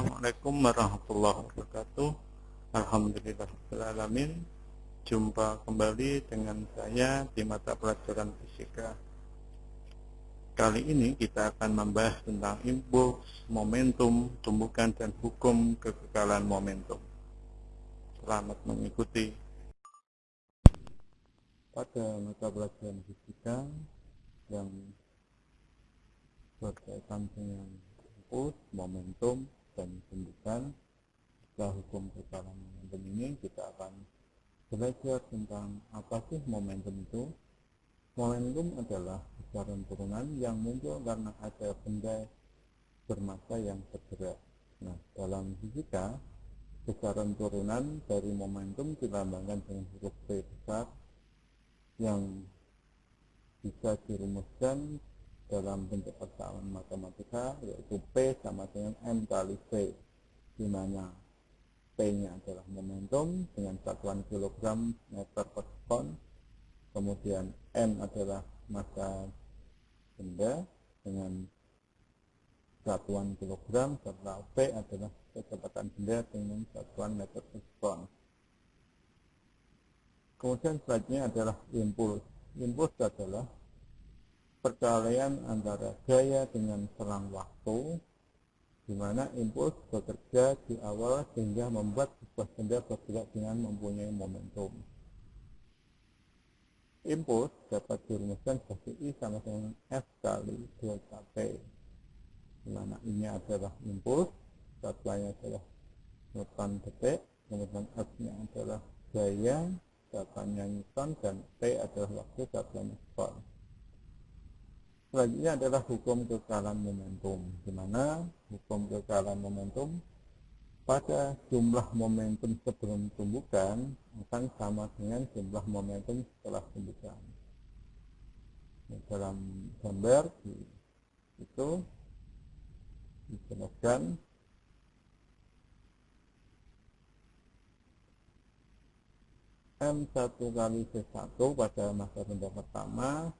Assalamualaikum warahmatullahi wabarakatuh. Alhamdulillahirrahmanirrahim Jumpa kembali dengan saya di mata pelajaran fisika. Kali ini kita akan membahas tentang impuls, momentum, tumbukan, dan hukum kekekalan momentum. Selamat mengikuti. Pada mata pelajaran fisika yang berkaitan dengan impuls, momentum, dan tumbukan setelah hukum kekalahan momentum ini kita akan belajar tentang apa sih momentum itu. Momentum adalah besaran turunan yang muncul karena ada benda bermassa yang bergerak nah dalam fisika besaran turunan dari momentum dilambangkan dengan huruf P besar yang bisa dirumuskan dalam bentuk persamaan matematika yaitu P sama dengan M kali V di mana P-nya adalah momentum dengan satuan kilogram meter per sekon. Kemudian M adalah massa benda dengan satuan kilogram serta P adalah kecepatan benda dengan satuan meter per sekon. Kemudian selanjutnya adalah impuls. Impuls adalah perkalian antara gaya dengan selang waktu di mana impuls bekerja di awal sehingga membuat sebuah benda bergerak dengan mempunyai momentum. Impuls dapat dirumuskan sebagai I sama dengan F kali delta P di mana ini adalah impuls, satuannya adalah Newton detik, kemudian F-nya adalah gaya, satuannya Newton, dan P adalah waktu, satuannya sekon. Selanjutnya adalah hukum kekalahan momentum, di mana hukum kekalahan momentum pada jumlah momentum sebelum tumbukan akan sama dengan jumlah momentum setelah tumbukan. Dalam gambar itu dijelaskan M1 kali C1 pada masa benda pertama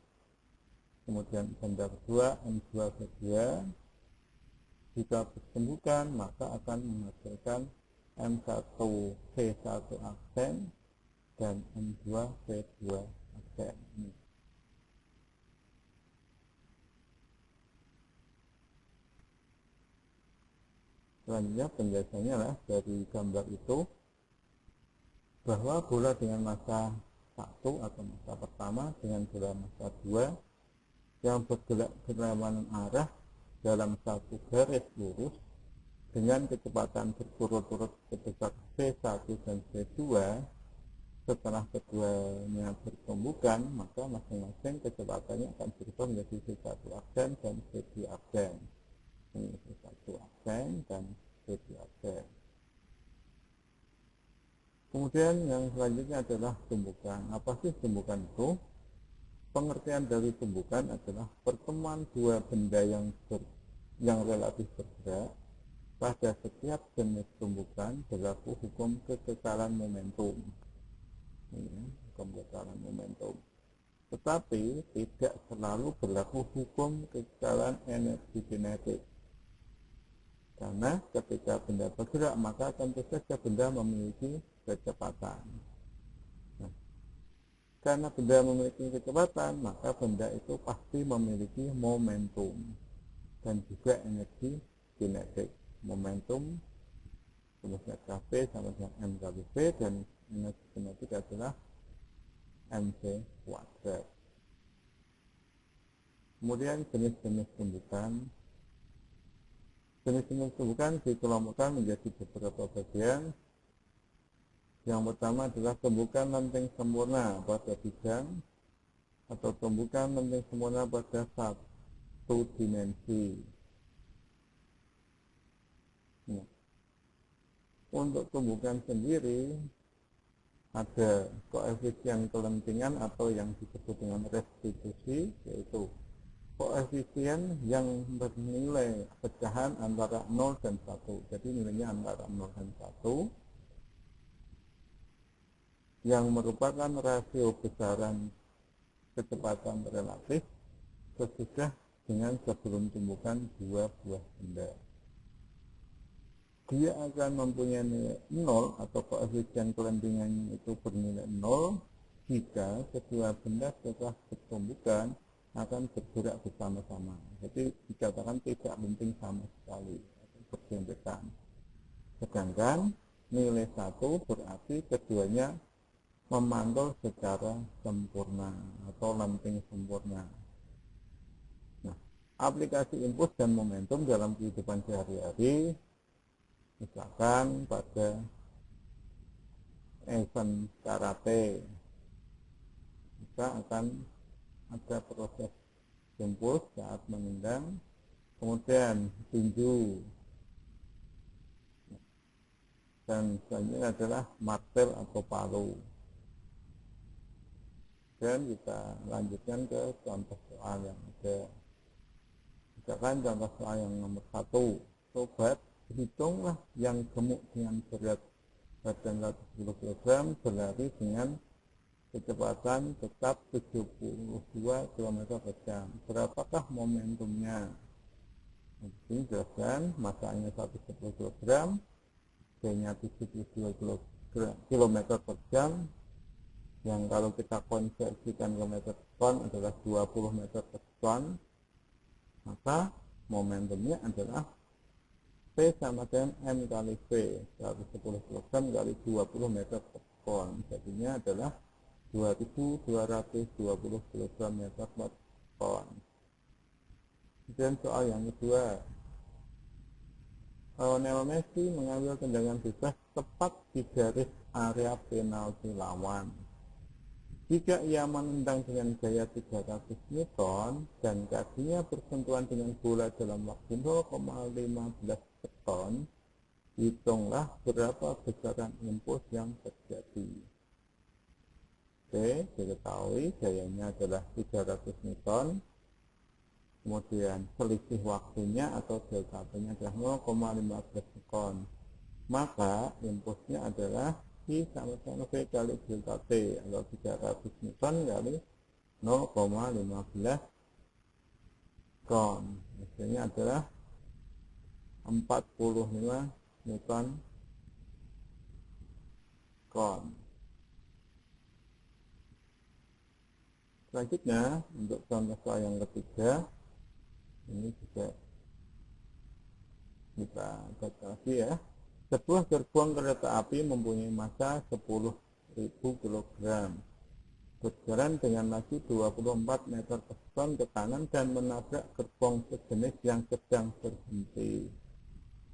kemudian benda kedua M2 V2 jika disembuhkan maka akan menghasilkan M1 V1 aksen dan M2 V2 aksen ini. Selanjutnya penjelasannya lah dari gambar itu bahwa bola dengan masa satu atau masa pertama dengan bola masa dua yang bergerak berlawanan arah dalam satu garis lurus dengan kecepatan berturut-turut sebesar V1 dan V2 setelah keduanya bertumbukan maka masing-masing kecepatannya akan berubah menjadi V1 aksen dan V2 aksen ini V1 aksen dan V2 aksen kemudian yang selanjutnya adalah tumbukan. Apa sih tumbukan itu pengertian dari tumbukan adalah pertemuan dua benda yang ber, yang relatif bergerak pada setiap jenis tumbukan berlaku hukum kekekalan momentum. Ini hukum kekekalan momentum. Tetapi tidak selalu berlaku hukum kekekalan energi kinetik karena ketika benda bergerak maka tentu saja benda memiliki kecepatan karena benda memiliki kecepatan, maka benda itu pasti memiliki momentum dan juga energi kinetik. Momentum rumusnya KP sama dengan M kali V dan energi kinetik adalah MC kuadrat. Kemudian jenis-jenis tumbukan Jenis-jenis tumbukan dikelompokkan menjadi beberapa bagian yang pertama adalah tumbukan lenting sempurna pada bidang atau tumbukan lenting sempurna pada satu dimensi. Nah, untuk tumbukan sendiri ada koefisien kelentingan atau yang disebut dengan restitusi yaitu koefisien yang bernilai pecahan antara 0 dan 1 jadi nilainya antara 0 dan 1 yang merupakan rasio besaran kecepatan relatif sesudah dengan sebelum tumbukan dua buah benda. dia akan mempunyai nilai 0 atau koefisien kelendingannya itu bernilai 0 jika kedua benda setelah bertumbukan akan bergerak bersama-sama. Jadi dikatakan tidak penting sama sekali, berdempetan. Sedangkan nilai satu berarti keduanya memantul secara sempurna atau lamping sempurna. Nah, aplikasi impuls dan momentum dalam kehidupan sehari-hari misalkan pada event karate kita akan ada proses impuls saat menendang kemudian tinju dan selanjutnya adalah martel atau palu dan kita lanjutkan ke contoh soal yang ada. Misalkan contoh soal yang nomor satu. Sobat hitunglah yang gemuk dengan berat. Badan 110 kg berlari dengan kecepatan tetap 72 km per jam. Berapakah momentumnya? Ini jelaskan masanya 110 kg B-nya 72 km per jam yang kalau kita konversikan ke meter ton adalah 20 meter per ton maka momentumnya adalah P sama dengan M kali V 110 kg kali 20 meter per ton. Jadinya adalah 2220 kg meter per ton. Kemudian soal yang kedua Lionel Messi mengambil tendangan bebas tepat di garis area penalti lawan jika ia menendang dengan gaya 300 Newton dan kakinya bersentuhan dengan bola dalam waktu 0,15 ton, hitunglah berapa besaran impuls yang terjadi. Oke, diketahui gayanya adalah 300 Newton, kemudian selisih waktunya atau delta T-nya adalah 0,15 ton. Maka impulsnya adalah I sama sama V kali delta T atau 300 Newton kali 0,15 ton. Hasilnya adalah 45 Newton kon selanjutnya untuk contoh soal yang ketiga ini juga kita baca lagi ya sebuah gerbong kereta api mempunyai massa 10.000 kg berjalan dengan laju 24 meter per ton ke kanan dan menabrak gerbong sejenis yang sedang berhenti.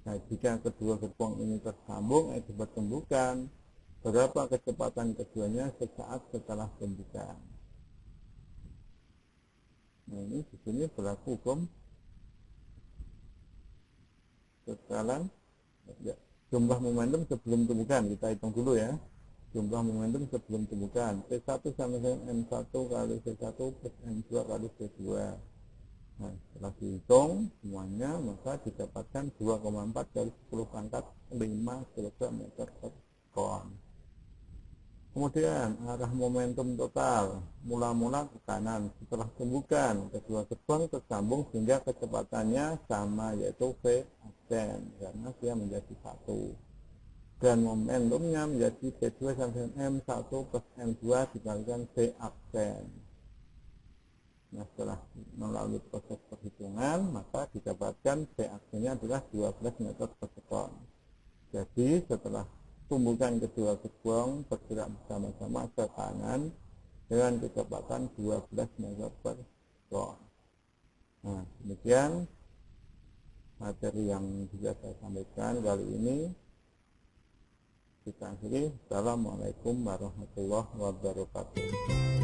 Nah, jika kedua gerbong ini tersambung akibat tembukan, berapa kecepatan keduanya sesaat setelah tembukan? Nah, ini di sini berlaku hukum sekarang ya, jumlah momentum sebelum temukan. Kita hitung dulu ya. Jumlah momentum sebelum temukan. P1 sama dengan M1 kali C1 plus M2 kali C2 nah setelah dihitung semuanya maka didapatkan 2,4 dari 10 pangkat 5 kg meter per ton. Kemudian arah momentum total. Mula-mula ke kanan. Setelah temukan kedua gerbang tersambung sehingga kecepatannya sama yaitu V karena dia menjadi satu. Dan momentumnya menjadi P2 sampai M1 plus M2 dikalikan V aksen nah setelah melalui proses perhitungan maka didapatkan V aksennya adalah 12 meter per sekon. Jadi setelah tumbukan kedua gerbong bergerak bersama-sama ke kanan dengan kecepatan 12 meter per sekon. Nah demikian materi yang bisa saya sampaikan kali ini. Kita akhiri. Assalamualaikum warahmatullahi wabarakatuh